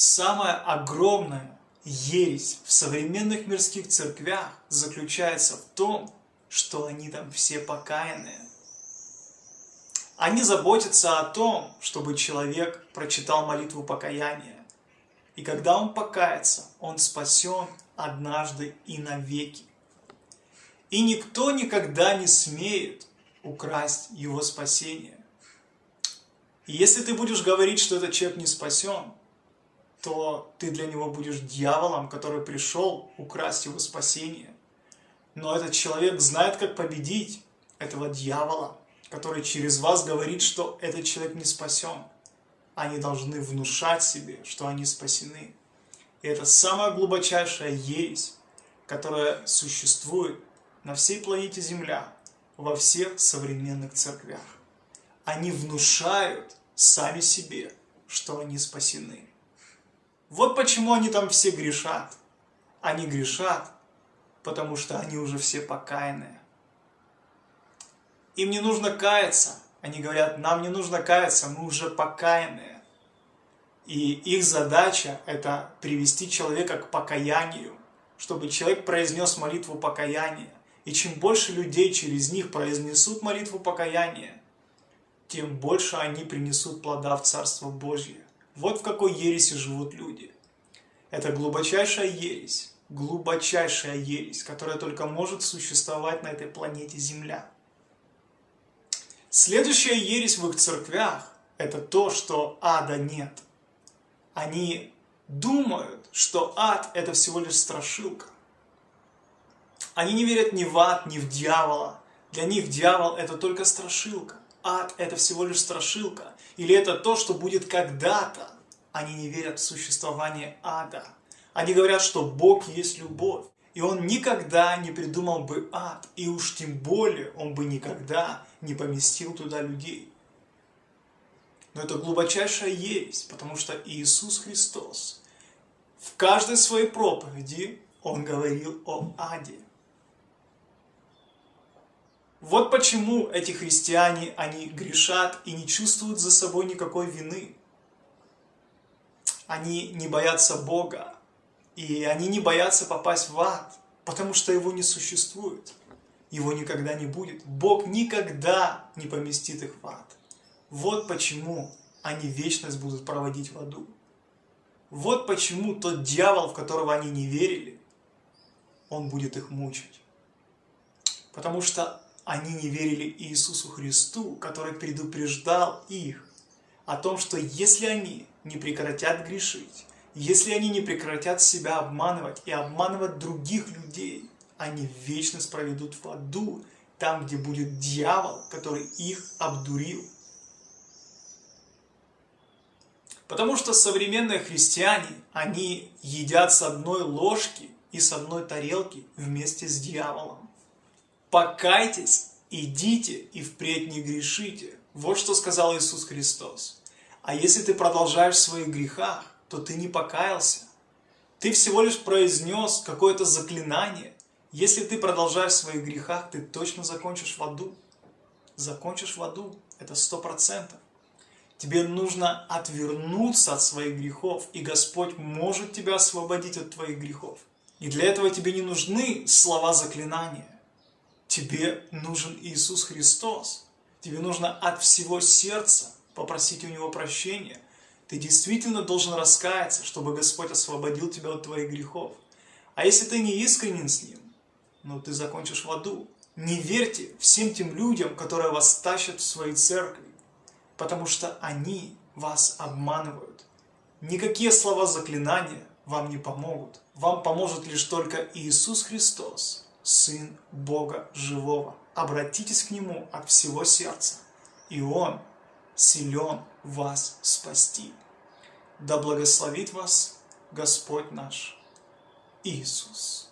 Самая огромная ересь в современных мирских церквях заключается в том, что они там все покаянные. Они заботятся о том, чтобы человек прочитал молитву покаяния. И когда он покается, он спасен однажды и навеки. И никто никогда не смеет украсть его спасение. И если ты будешь говорить, что этот человек не спасен, то ты для него будешь дьяволом, который пришел украсть его спасение. Но этот человек знает, как победить этого дьявола, который через вас говорит, что этот человек не спасен. Они должны внушать себе, что они спасены. И это самая глубочайшая ересь, которая существует на всей планете Земля, во всех современных церквях. Они внушают сами себе, что они спасены. Вот почему они там все грешат. Они грешат, потому что они уже все покаянные. Им не нужно каяться. Они говорят, нам не нужно каяться, мы уже покаянные. И их задача – это привести человека к покаянию, чтобы человек произнес молитву покаяния. И чем больше людей через них произнесут молитву покаяния, тем больше они принесут плода в Царство Божье. Вот в какой ереси живут люди. Это глубочайшая ересь, глубочайшая ересь, которая только может существовать на этой планете Земля. Следующая ересь в их церквях – это то, что ада нет. Они думают, что ад – это всего лишь страшилка. Они не верят ни в ад, ни в дьявола. Для них дьявол – это только страшилка ад – это всего лишь страшилка, или это то, что будет когда-то. Они не верят в существование ада. Они говорят, что Бог есть любовь, и Он никогда не придумал бы ад, и уж тем более Он бы никогда не поместил туда людей. Но это глубочайшая ересь, потому что Иисус Христос в каждой своей проповеди Он говорил о аде. Вот почему эти христиане, они грешат и не чувствуют за собой никакой вины. Они не боятся Бога, и они не боятся попасть в ад, потому что его не существует. Его никогда не будет. Бог никогда не поместит их в ад. Вот почему они вечность будут проводить в аду. Вот почему тот дьявол, в которого они не верили, он будет их мучить. Потому что они не верили Иисусу Христу, который предупреждал их о том, что если они не прекратят грешить, если они не прекратят себя обманывать и обманывать других людей, они вечность проведут в аду, там, где будет дьявол, который их обдурил. Потому что современные христиане, они едят с одной ложки и с одной тарелки вместе с дьяволом. Покайтесь, идите и впредь не грешите. Вот что сказал Иисус Христос. А если ты продолжаешь в своих грехах, то ты не покаялся. Ты всего лишь произнес какое-то заклинание. Если ты продолжаешь в своих грехах, ты точно закончишь в аду. Закончишь в аду. Это сто процентов. Тебе нужно отвернуться от своих грехов, и Господь может тебя освободить от твоих грехов. И для этого тебе не нужны слова заклинания. Тебе нужен Иисус Христос. Тебе нужно от всего сердца попросить у Него прощения. Ты действительно должен раскаяться, чтобы Господь освободил тебя от твоих грехов. А если ты не искренен с Ним, ну ты закончишь в аду. Не верьте всем тем людям, которые вас тащат в свои церкви, потому что они вас обманывают. Никакие слова заклинания вам не помогут. Вам поможет лишь только Иисус Христос. Сын Бога Живого. Обратитесь к Нему от всего сердца, и Он силен вас спасти. Да благословит вас Господь наш Иисус.